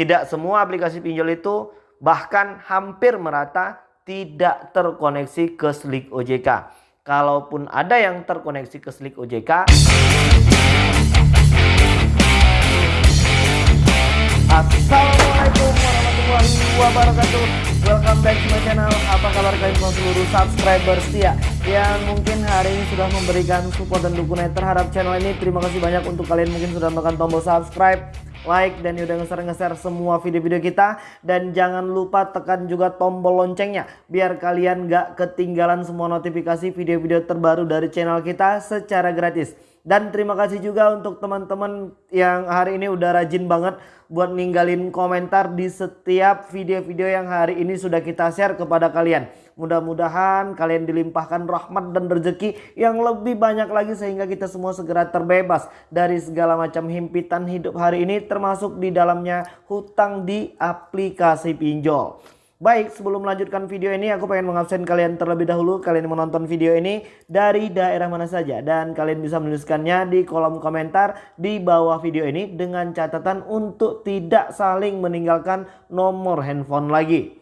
Tidak semua aplikasi pinjol itu bahkan hampir merata tidak terkoneksi ke Slik OJK. Kalaupun ada yang terkoneksi ke Slik OJK, Assalamualaikum warahmatullahi wabarakatuh Welcome back to my channel. Apa kabar kalian semua seluruh subscriber setia Yang mungkin hari ini sudah memberikan support dan dukungan terhadap channel ini Terima kasih banyak untuk kalian mungkin sudah menekan tombol subscribe like dan udah nge-share semua video-video kita. Dan jangan lupa tekan juga tombol loncengnya biar kalian gak ketinggalan semua notifikasi video-video terbaru dari channel kita secara gratis dan terima kasih juga untuk teman-teman yang hari ini udah rajin banget buat ninggalin komentar di setiap video-video yang hari ini sudah kita share kepada kalian. Mudah-mudahan kalian dilimpahkan rahmat dan rezeki yang lebih banyak lagi sehingga kita semua segera terbebas dari segala macam himpitan hidup hari ini termasuk di dalamnya hutang di aplikasi pinjol. Baik, sebelum melanjutkan video ini aku pengen mengabsen kalian terlebih dahulu kalian menonton video ini dari daerah mana saja dan kalian bisa menuliskannya di kolom komentar di bawah video ini dengan catatan untuk tidak saling meninggalkan nomor handphone lagi.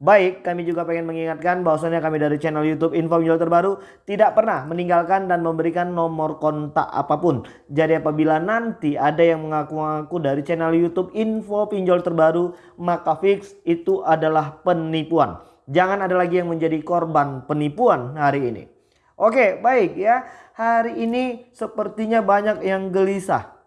Baik, kami juga pengen mengingatkan bahwasannya kami dari channel YouTube Info Pinjol Terbaru tidak pernah meninggalkan dan memberikan nomor kontak apa pun. Jadi apabila nanti ada yang mengaku-ngaku dari channel YouTube Info Pinjol Terbaru, maka fix itu adalah penipuan. Jangan ada lagi yang menjadi korban penipuan hari ini. Oke, baik ya. Hari ini sepertinya banyak yang gelisah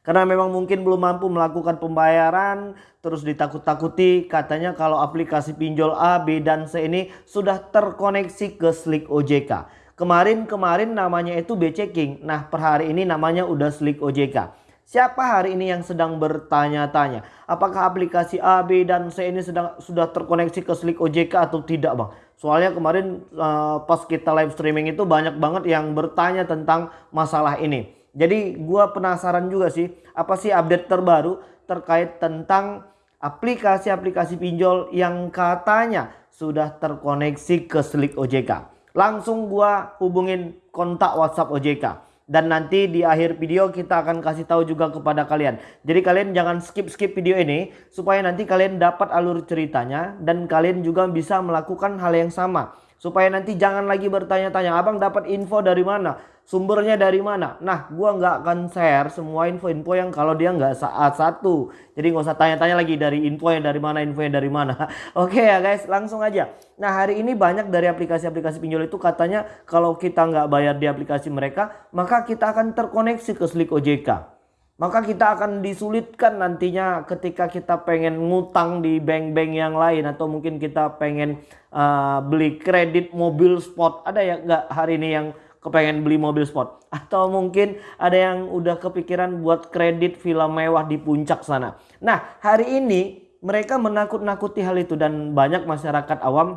karena memang mungkin belum mampu melakukan pembayaran terus ditakut-takuti katanya kalau aplikasi pinjol A, B, dan C ini sudah terkoneksi ke Slick OJK. Kemarin-kemarin namanya itu B checking. Nah per hari ini namanya udah Slick OJK. Siapa hari ini yang sedang bertanya-tanya apakah aplikasi A, B, dan C ini sedang sudah terkoneksi ke Slick OJK atau tidak bang? Soalnya kemarin uh, pas kita live streaming itu banyak banget yang bertanya tentang masalah ini. Jadi gua penasaran juga sih apa sih update terbaru terkait tentang aplikasi-aplikasi pinjol yang katanya sudah terkoneksi ke Slick OJK. Langsung gua hubungin kontak WhatsApp OJK. Dan nanti di akhir video kita akan kasih tahu juga kepada kalian. Jadi kalian jangan skip-skip video ini supaya nanti kalian dapat alur ceritanya dan kalian juga bisa melakukan hal yang sama. Supaya nanti jangan lagi bertanya-tanya, abang dapat info dari mana? Sumbernya dari mana? Nah, gua nggak akan share semua info-info yang kalau dia nggak saat satu. Jadi nggak usah tanya-tanya lagi dari info yang dari mana, info yang dari mana. Oke ya guys, langsung aja. Nah, hari ini banyak dari aplikasi-aplikasi pinjol itu katanya kalau kita nggak bayar di aplikasi mereka, maka kita akan terkoneksi ke Slik OJK maka kita akan disulitkan nantinya ketika kita pengen ngutang di bank-bank yang lain atau mungkin kita pengen uh, beli kredit mobil sport. Ada ya nggak hari ini yang kepengen beli mobil sport? Atau mungkin ada yang udah kepikiran buat kredit villa mewah di puncak sana? Nah hari ini mereka menakut-nakuti hal itu dan banyak masyarakat awam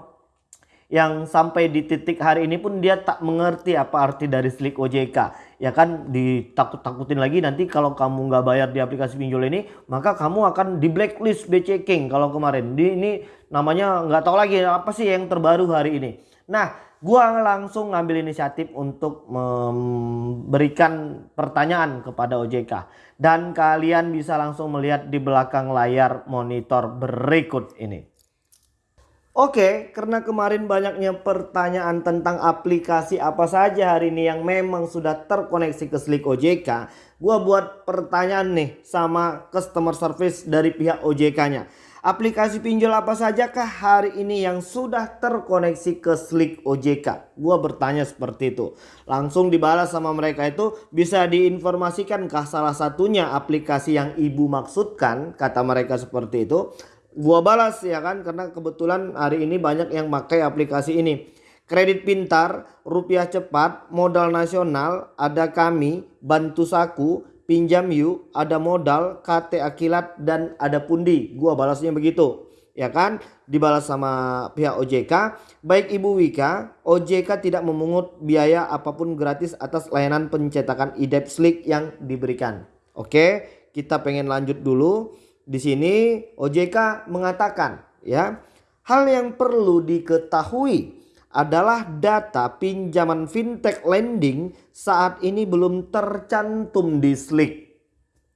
yang sampai di titik hari ini pun dia tak mengerti apa arti dari slik OJK ya kan ditakut-takutin lagi nanti kalau kamu nggak bayar di aplikasi pinjol ini maka kamu akan di blacklist BCking kalau kemarin. Di ini namanya nggak tahu lagi apa sih yang terbaru hari ini. Nah gua langsung ngambil inisiatif untuk memberikan pertanyaan kepada OJK dan kalian bisa langsung melihat di belakang layar monitor berikut ini Oke, karena kemarin banyaknya pertanyaan tentang aplikasi apa saja hari ini yang memang sudah terkoneksi ke Slick OJK, gua buat pertanyaan nih sama customer service dari pihak OJK-nya. Aplikasi pinjol apa sajakah hari ini yang sudah terkoneksi ke Slick OJK? Gua bertanya seperti itu. Langsung dibalas sama mereka itu bisa diinformasikankah salah satunya aplikasi yang ibu maksudkan? Kata mereka seperti itu gua balas ya kan? Karena kebetulan hari ini banyak yang pakai aplikasi ini. Kredit pintar rupiah cepat modal nasional ada kami bantu saku pinjam yuk ada modal KT akilat dan ada pundi. Gua balasnya begitu ya kan? Dibalas sama pihak OJK baik Ibu Wika OJK tidak memungut biaya apa pun gratis atas layanan pencetakan IDEP Slick yang diberikan. Oke kita pengen lanjut dulu di sini OJK mengatakan ya, hal yang perlu diketahui adalah data pinjaman fintech lending saat ini belum tercantum di Slick.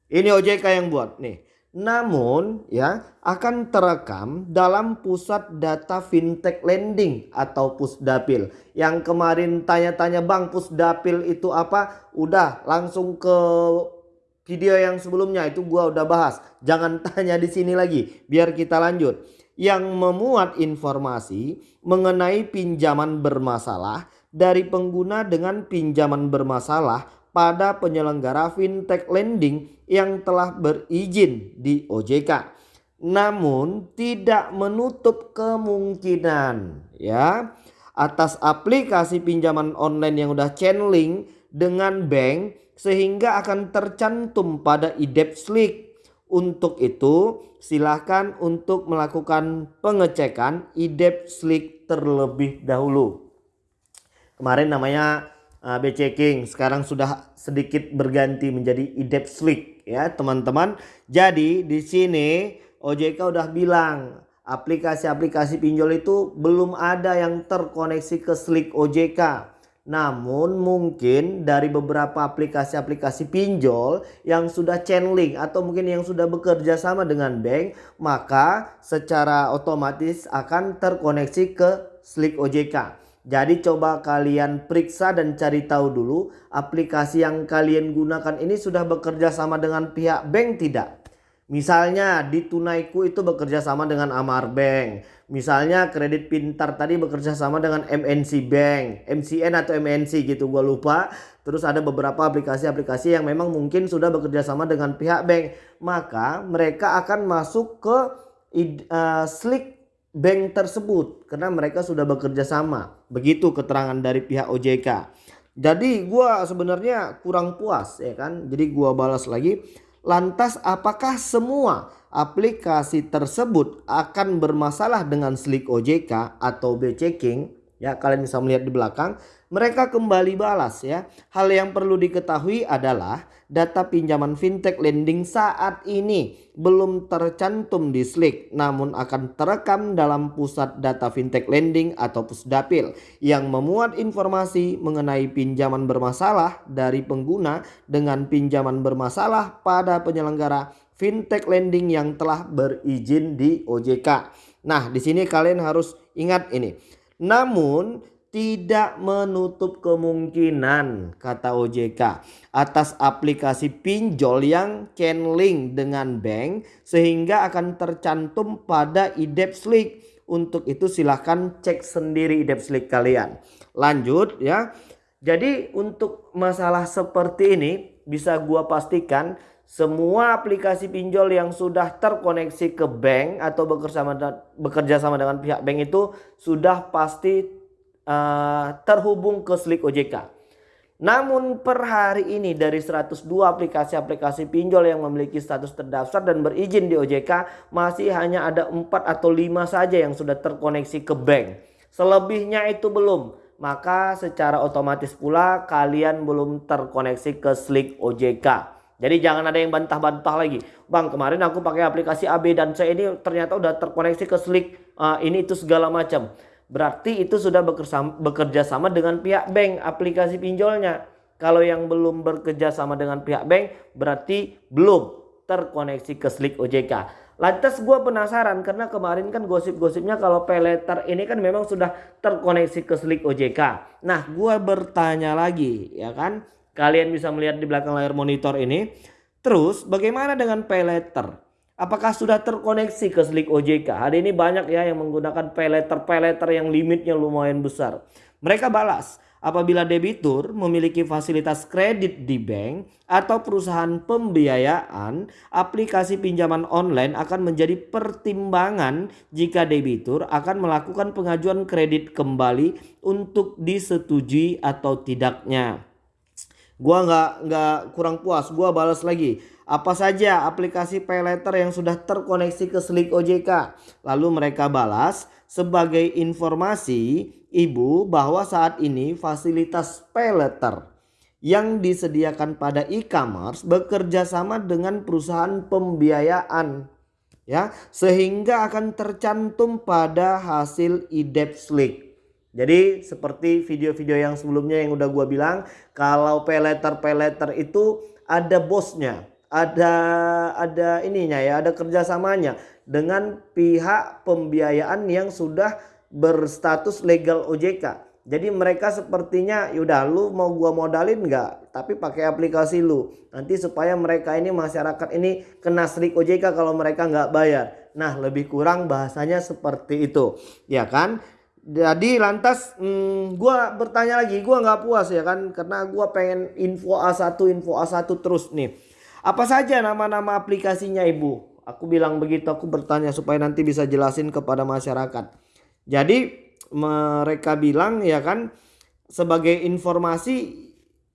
Ini OJK yang buat nih. namun ya akan terekam dalam pusat data fintech lending atau pusdapil. Yang kemarin tanya-tanya Bang pusdapil itu apa? Udah langsung ke video yang sebelumnya itu gua udah bahas. Jangan tanya di sini lagi biar kita lanjut. Yang memuat informasi mengenai pinjaman bermasalah dari pengguna dengan pinjaman bermasalah pada penyelenggara fintech lending yang telah berizin di OJK. Namun tidak menutup kemungkinan ya atas aplikasi pinjaman online yang udah channeling dengan bank sehingga akan tercantum pada IDEP Slick. Untuk itu silahkan untuk melakukan pengecekan IDEP Slick terlebih dahulu. Kemarin namanya uh, BC King sekarang sudah sedikit berganti menjadi IDEP Slick ya teman-teman. Jadi di sini OJK udah bilang aplikasi-aplikasi pinjol itu belum ada yang terkoneksi ke Slick OJK. Namun mungkin dari beberapa aplikasi-aplikasi pinjol yang sudah channeling atau mungkin yang sudah bekerja sama dengan bank maka secara otomatis akan terkoneksi ke Slick OJK. Jadi coba kalian periksa dan cari tahu dulu aplikasi yang kalian gunakan ini sudah bekerja sama dengan pihak bank tidak. Misalnya di Tunaiku itu bekerja sama dengan Amar Bank. Misalnya kredit pintar tadi bekerja sama dengan MNC Bank, MCN atau MNC gitu gue lupa. Terus ada beberapa aplikasi-aplikasi yang memang mungkin sudah bekerja sama dengan pihak bank. Maka mereka akan masuk ke uh, Slick bank tersebut karena mereka sudah bekerja sama. Begitu keterangan dari pihak OJK. Jadi gua sebenarnya kurang puas ya kan. Jadi gua balas lagi. Lantas apakah semua aplikasi tersebut akan bermasalah dengan Slick OJK atau BC King? Ya kalian bisa melihat di belakang mereka kembali balas ya. Hal yang perlu diketahui adalah data pinjaman fintech lending saat ini belum tercantum di Slick namun akan terekam dalam pusat data fintech lending atau pusdapil yang memuat informasi mengenai pinjaman bermasalah dari pengguna dengan pinjaman bermasalah pada penyelenggara fintech lending yang telah berizin di OJK. Nah, di sini kalian harus ingat ini. Namun tidak menutup kemungkinan kata OJK atas aplikasi pinjol yang channeling dengan bank sehingga akan tercantum pada IDEP Slick. Untuk itu silahkan cek sendiri IDEP Slick kalian. Lanjut ya. Jadi untuk masalah seperti ini bisa gua pastikan semua aplikasi pinjol yang sudah terkoneksi ke bank atau bekerja sama, dengan pihak bank itu sudah pasti uh, terhubung ke Slick OJK. Namun per hari ini dari 102 aplikasi-aplikasi pinjol yang memiliki status terdaftar dan berizin di OJK masih hanya ada 4 atau 5 saja yang sudah terkoneksi ke bank. Selebihnya itu belum. Maka secara otomatis pula kalian belum terkoneksi ke Slick OJK. Jadi jangan ada yang bantah-bantah lagi. Bang kemarin aku pakai aplikasi A, B dan C ini ternyata udah terkoneksi ke Slick. Uh, ini itu segala macam. Berarti itu sudah bekerja sama dengan pihak bank aplikasi pinjolnya. Kalau yang belum bekerja sama dengan pihak bank berarti belum terkoneksi ke Slick OJK. Lantas gue penasaran karena kemarin kan gosip-gosipnya kalau peleter ini kan memang sudah terkoneksi ke Slick OJK. Nah gue bertanya lagi ya kan. Kalian bisa melihat di belakang layar monitor ini. Terus bagaimana dengan peleter? Apakah sudah terkoneksi ke Slick OJK? Hari ini banyak ya yang menggunakan peleter-peleter yang limitnya lumayan besar. Mereka balas, apabila debitur memiliki fasilitas kredit di bank atau perusahaan pembiayaan, aplikasi pinjaman online akan menjadi pertimbangan jika debitur akan melakukan pengajuan kredit kembali untuk disetujui atau tidaknya. Gua nggak nggak kurang puas, gua balas lagi apa saja aplikasi pay letter yang sudah terkoneksi ke Slick OJK. Lalu mereka balas sebagai informasi ibu bahwa saat ini fasilitas pay letter yang disediakan pada e-commerce bekerja sama dengan perusahaan pembiayaan ya sehingga akan tercantum pada hasil IDEP Slick. Jadi seperti video-video yang sebelumnya yang udah gua bilang kalau letter itu ada bosnya ada ada ininya ya, ada kerjasamanya dengan pihak pembiayaan yang sudah berstatus legal OJK. Jadi mereka sepertinya yaudah lu mau gua modalin nggak tapi pakai aplikasi lu nanti supaya mereka ini masyarakat ini kena strik OJK kalau mereka nggak bayar. Nah lebih kurang bahasanya seperti itu ya kan. Jadi lantas hmm, gua bertanya lagi gua nggak puas ya kan karena gua pengen info A1 info A1 terus nih. Apa saja nama-nama aplikasinya ibu? Aku bilang begitu aku bertanya supaya nanti bisa jelasin kepada masyarakat. Jadi mereka bilang ya kan sebagai informasi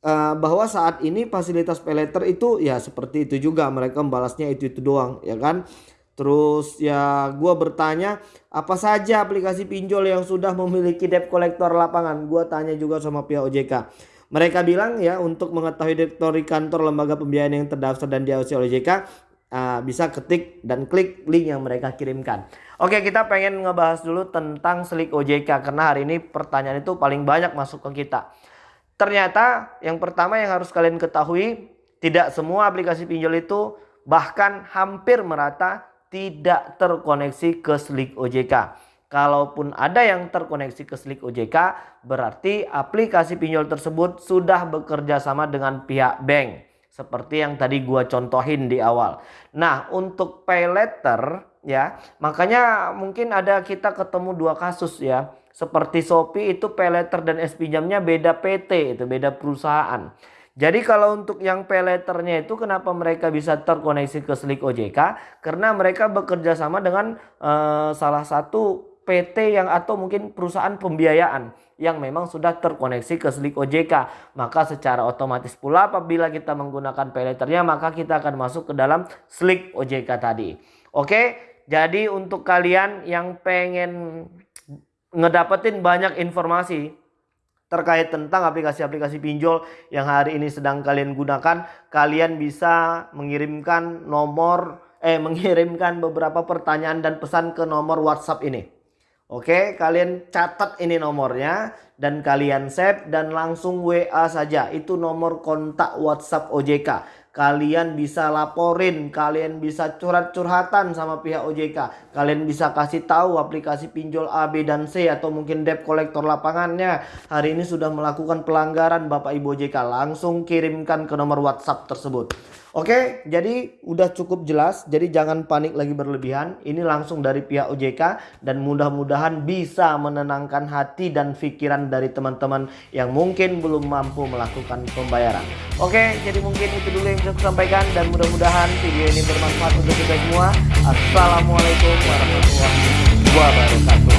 uh, bahwa saat ini fasilitas peleter itu ya seperti itu juga mereka membalasnya itu itu doang ya kan terus ya gua bertanya apa saja aplikasi pinjol yang sudah memiliki debt collector lapangan gua tanya juga sama pihak OJK mereka bilang ya untuk mengetahui direktori kantor lembaga pembiayaan yang terdaftar dan diawasi oleh OJK uh, bisa ketik dan klik link yang mereka kirimkan. Oke kita pengen ngebahas dulu tentang Slik OJK karena hari ini pertanyaan itu paling banyak masuk ke kita. Ternyata yang pertama yang harus kalian ketahui tidak semua aplikasi pinjol itu bahkan hampir merata tidak terkoneksi ke Slik OJK. Kalaupun ada yang terkoneksi ke Slik OJK, berarti aplikasi pinjol tersebut sudah bekerja sama dengan pihak bank seperti yang tadi gua contohin di awal. Nah, untuk pay letter ya, makanya mungkin ada kita ketemu dua kasus ya. Seperti Shopee itu pay letter dan S pinjamnya beda PT, itu beda perusahaan. Jadi kalau untuk yang pay letternya itu kenapa mereka bisa terkoneksi ke Slik OJK? Karena mereka bekerja sama dengan uh, salah satu PT yang atau mungkin perusahaan pembiayaan yang memang sudah terkoneksi ke Slik OJK. Maka secara otomatis pula apabila kita menggunakan payletternya maka kita akan masuk ke dalam Slik OJK tadi. Oke, jadi untuk kalian yang pengen ngedapetin banyak informasi terkait tentang aplikasi-aplikasi pinjol yang hari ini sedang kalian gunakan, kalian bisa mengirimkan nomor eh mengirimkan beberapa pertanyaan dan pesan ke nomor WhatsApp ini. Oke, kalian catat ini nomornya dan kalian save dan langsung WA saja. Itu nomor kontak WhatsApp OJK. Kalian bisa laporin, kalian bisa curhat-curhatan sama pihak OJK. Kalian bisa kasih tahu aplikasi pinjol A, B, dan C atau mungkin debt collector lapangannya. Hari ini sudah melakukan pelanggaran Bapak Ibu OJK. Langsung kirimkan ke nomor WhatsApp tersebut. Oke, jadi udah cukup jelas. Jadi jangan panik lagi berlebihan. Ini langsung dari pihak OJK dan mudah-mudahan bisa menenangkan hati dan pikiran dari teman-teman yang mungkin belum mampu melakukan pembayaran. Oke, jadi mungkin itu dulu yang bisa saya sampaikan dan mudah-mudahan video ini bermanfaat untuk kita semua. Assalamualaikum warahmatullahi wabarakatuh.